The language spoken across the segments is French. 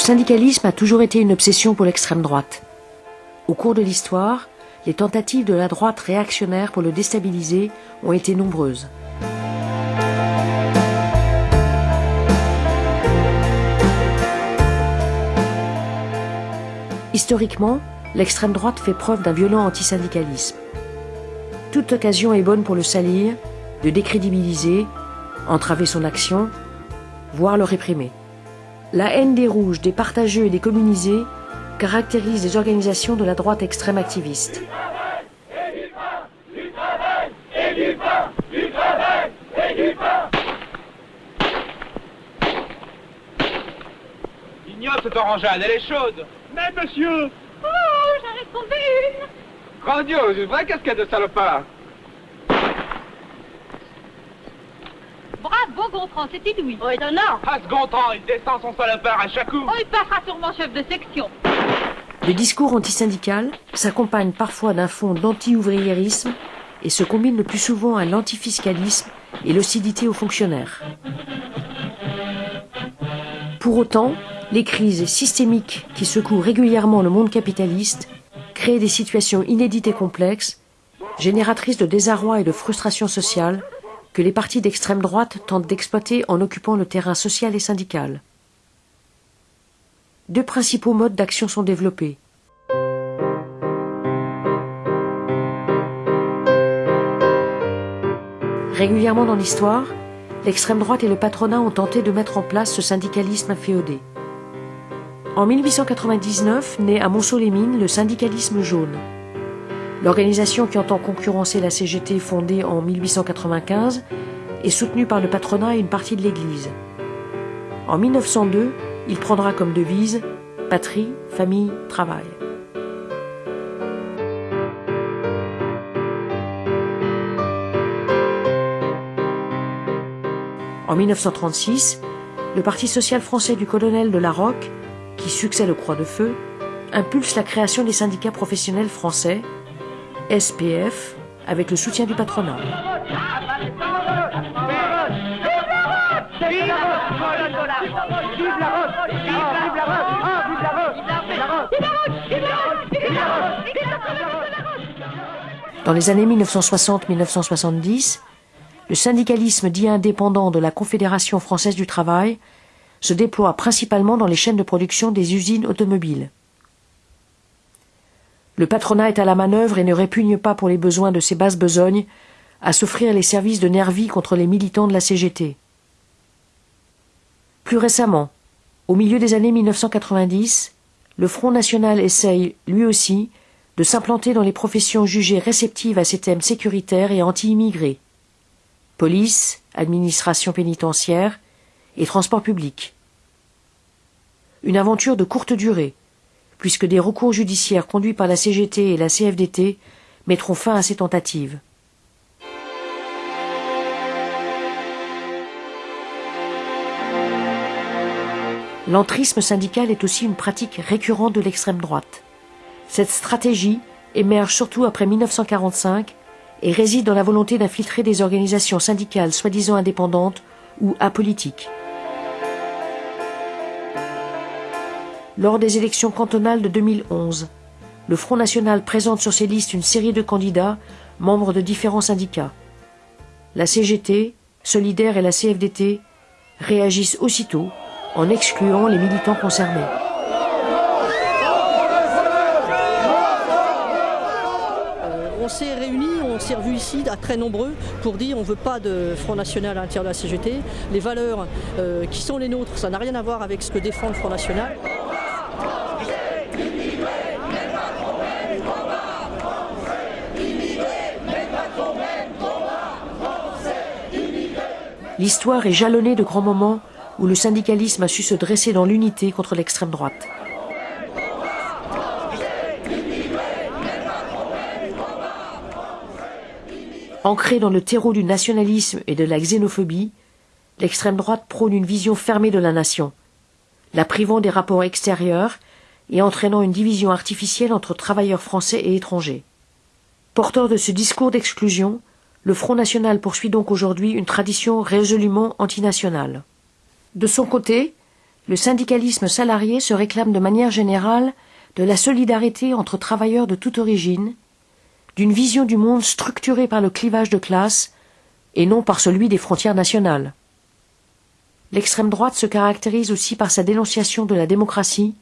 Le syndicalisme a toujours été une obsession pour l'extrême droite. Au cours de l'histoire, les tentatives de la droite réactionnaire pour le déstabiliser ont été nombreuses. Historiquement, l'extrême droite fait preuve d'un violent antisyndicalisme. Toute occasion est bonne pour le salir, de décrédibiliser, entraver son action, voire le réprimer. La haine des rouges, des partageux et des communisés caractérise les organisations de la droite extrême activiste. Ignote cette orangeade, elle est chaude. Mais monsieur. Oh, j'en ai trouvé une Grandiose, une vraie casquette de salopard Bravo, Gontran, c'est inouï. Oh, étonnant Ah, ce Gontran, il descend son salopard à chaque coup Oh, il passera sûrement chef de section. Le discours antisyndical s'accompagne parfois d'un fond d'anti-ouvriérisme et se combine le plus souvent à l'antifiscalisme et l'hostilité aux fonctionnaires. Pour autant, les crises systémiques qui secouent régulièrement le monde capitaliste créent des situations inédites et complexes, génératrices de désarroi et de frustration sociale, les partis d'extrême droite tentent d'exploiter en occupant le terrain social et syndical. Deux principaux modes d'action sont développés. Régulièrement dans l'histoire, l'extrême droite et le patronat ont tenté de mettre en place ce syndicalisme inféodé. En 1899 naît à Monceau-les-Mines le syndicalisme jaune. L'organisation qui entend concurrencer la CGT fondée en 1895 est soutenue par le patronat et une partie de l'Église. En 1902, il prendra comme devise Patrie, famille, travail. En 1936, le Parti social français du colonel de la Roque, qui succède au Croix de Feu, impulse la création des syndicats professionnels français, SPF, avec le soutien du patronat. Dans les années 1960-1970, le syndicalisme dit indépendant de la Confédération française du travail se déploie principalement dans les chaînes de production des usines automobiles. Le patronat est à la manœuvre et ne répugne pas pour les besoins de ses basses besognes à s'offrir les services de nervis contre les militants de la CGT. Plus récemment, au milieu des années 1990, le Front national essaye, lui aussi, de s'implanter dans les professions jugées réceptives à ces thèmes sécuritaires et anti-immigrés. Police, administration pénitentiaire et transport public. Une aventure de courte durée, puisque des recours judiciaires conduits par la CGT et la CFDT mettront fin à ces tentatives. L'entrisme syndical est aussi une pratique récurrente de l'extrême droite. Cette stratégie émerge surtout après 1945 et réside dans la volonté d'infiltrer des organisations syndicales soi-disant indépendantes ou apolitiques. Lors des élections cantonales de 2011, le Front National présente sur ses listes une série de candidats membres de différents syndicats. La CGT, Solidaire et la CFDT réagissent aussitôt en excluant les militants concernés. on s'est réunis, on s'est revus ici à très nombreux pour dire on ne veut pas de Front National à l'intérieur de la CGT. Les valeurs euh, qui sont les nôtres, ça n'a rien à voir avec ce que défend le Front National. L'histoire est jalonnée de grands moments où le syndicalisme a su se dresser dans l'unité contre l'extrême droite. Ancré dans le terreau du nationalisme et de la xénophobie, l'extrême droite prône une vision fermée de la nation, la privant des rapports extérieurs et entraînant une division artificielle entre travailleurs français et étrangers. Porteur de ce discours d'exclusion, le Front national poursuit donc aujourd'hui une tradition résolument antinationale. De son côté, le syndicalisme salarié se réclame de manière générale de la solidarité entre travailleurs de toute origine, d'une vision du monde structurée par le clivage de classe et non par celui des frontières nationales. L'extrême droite se caractérise aussi par sa dénonciation de la démocratie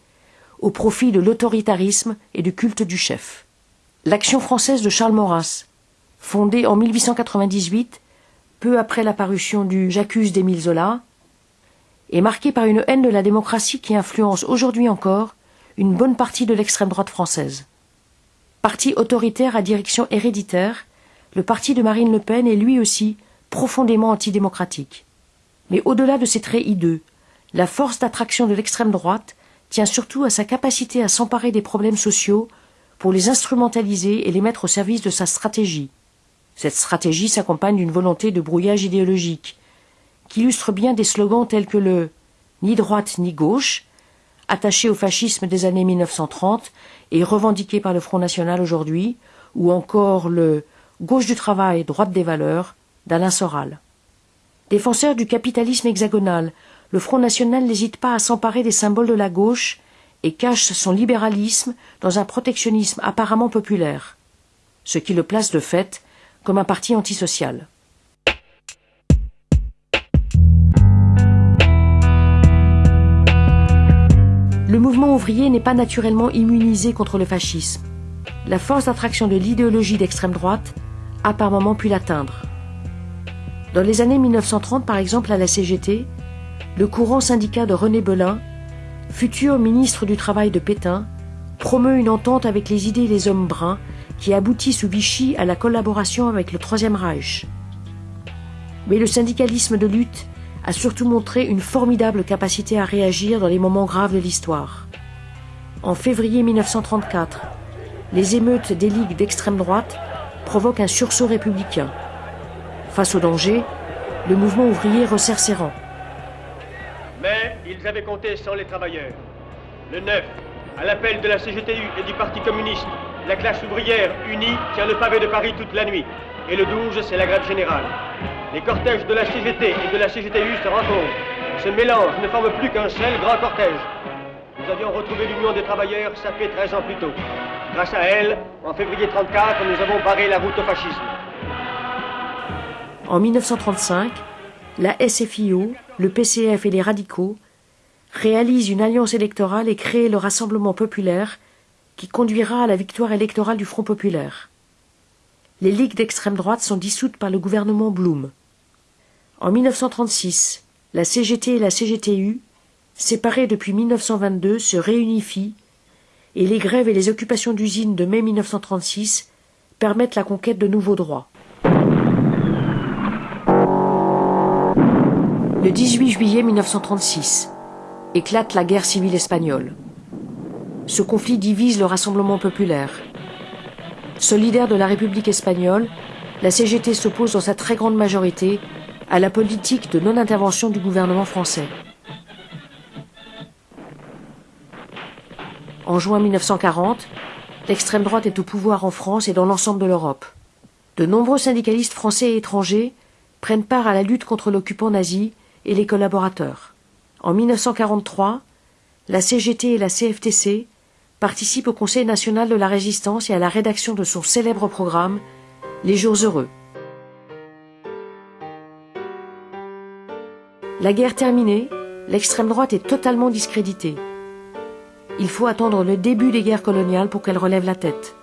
au profit de l'autoritarisme et du culte du chef. L'action française de Charles Maurras, fondée en 1898, peu après la parution du J'accuse d'Émile Zola, est marquée par une haine de la démocratie qui influence aujourd'hui encore une bonne partie de l'extrême droite française. Parti autoritaire à direction héréditaire, le parti de Marine Le Pen est lui aussi profondément antidémocratique. Mais au-delà de ces traits hideux, la force d'attraction de l'extrême droite tient surtout à sa capacité à s'emparer des problèmes sociaux pour les instrumentaliser et les mettre au service de sa stratégie. Cette stratégie s'accompagne d'une volonté de brouillage idéologique, qui illustre bien des slogans tels que le ni droite ni gauche, attaché au fascisme des années 1930 et revendiqué par le Front National aujourd'hui, ou encore le gauche du travail, droite des valeurs d'Alain Soral. Défenseur du capitalisme hexagonal, le Front National n'hésite pas à s'emparer des symboles de la gauche et cache son libéralisme dans un protectionnisme apparemment populaire, ce qui le place de fait comme un parti antisocial. Le mouvement ouvrier n'est pas naturellement immunisé contre le fascisme. La force d'attraction de l'idéologie d'extrême droite a par moments pu l'atteindre. Dans les années 1930, par exemple, à la CGT, le courant syndicat de René Belin, futur ministre du Travail de Pétain, promeut une entente avec les idées des hommes bruns qui aboutit sous Vichy à la collaboration avec le Troisième Reich. Mais le syndicalisme de lutte a surtout montré une formidable capacité à réagir dans les moments graves de l'histoire. En février 1934, les émeutes des ligues d'extrême droite provoquent un sursaut républicain. Face au danger, le mouvement ouvrier resserre ses rangs. Mais ils avaient compté sans les travailleurs. Le 9, à l'appel de la CGTU et du Parti communiste, la classe ouvrière unie tient le pavé de Paris toute la nuit. Et le 12, c'est la grève générale. Les cortèges de la CGT et de la CGTU se rencontrent. Ce mélange ne forme plus qu'un seul grand cortège. Nous avions retrouvé l'Union des travailleurs, fait 13 ans plus tôt. Grâce à elle, en février 34, nous avons barré la route au fascisme. En 1935, la SFIO, le PCF et les radicaux réalisent une alliance électorale et créent le Rassemblement populaire qui conduira à la victoire électorale du Front populaire. Les ligues d'extrême droite sont dissoutes par le gouvernement Blum. En 1936, la CGT et la CGTU, séparées depuis 1922, se réunifient et les grèves et les occupations d'usines de mai 1936 permettent la conquête de nouveaux droits. Le 18 juillet 1936 éclate la guerre civile espagnole. Ce conflit divise le Rassemblement populaire. Solidaire de la République espagnole, la CGT s'oppose dans sa très grande majorité à la politique de non-intervention du gouvernement français. En juin 1940, l'extrême droite est au pouvoir en France et dans l'ensemble de l'Europe. De nombreux syndicalistes français et étrangers prennent part à la lutte contre l'occupant nazi et les collaborateurs. En 1943, la CGT et la CFTC participent au Conseil national de la résistance et à la rédaction de son célèbre programme Les jours heureux. La guerre terminée, l'extrême droite est totalement discréditée. Il faut attendre le début des guerres coloniales pour qu'elle relève la tête.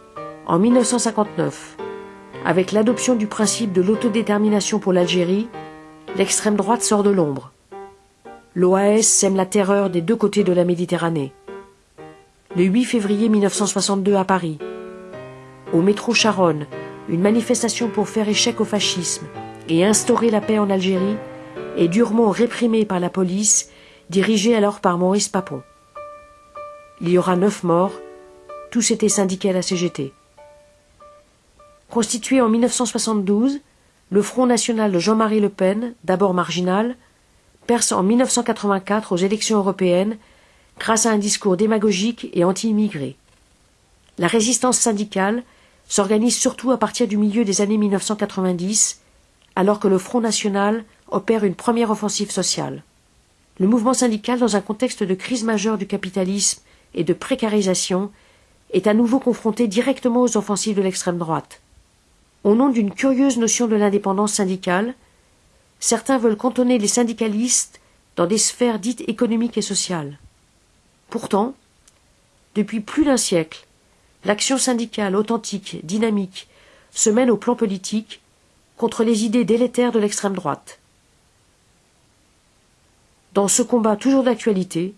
En 1959, avec l'adoption du principe de l'autodétermination pour l'Algérie, l'extrême droite sort de l'ombre. L'OAS sème la terreur des deux côtés de la Méditerranée. Le 8 février 1962 à Paris, au métro Charonne, une manifestation pour faire échec au fascisme et instaurer la paix en Algérie et durement réprimé par la police, dirigée alors par Maurice Papon. Il y aura neuf morts, tous étaient syndiqués à la CGT. Constitué en 1972, le Front national de Jean-Marie Le Pen, d'abord marginal, perce en 1984 aux élections européennes grâce à un discours démagogique et anti-immigré. La résistance syndicale s'organise surtout à partir du milieu des années 1990, alors que le Front national opère une première offensive sociale. le mouvement syndical, dans un contexte de crise majeure du capitalisme et de précarisation, est à nouveau confronté directement aux offensives de l'extrême droite. Au nom d'une curieuse notion de l'indépendance syndicale, certains veulent cantonner les syndicalistes dans des sphères dites économiques et sociales. Pourtant, depuis plus d'un siècle, l'action syndicale authentique, dynamique, se mène au plan politique contre les idées délétères de l'extrême droite. Dans ce combat toujours d'actualité,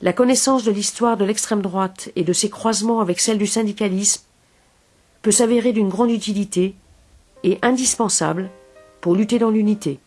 la connaissance de l'histoire de l'extrême droite et de ses croisements avec celle du syndicalisme peut s'avérer d'une grande utilité et indispensable pour lutter dans l'unité.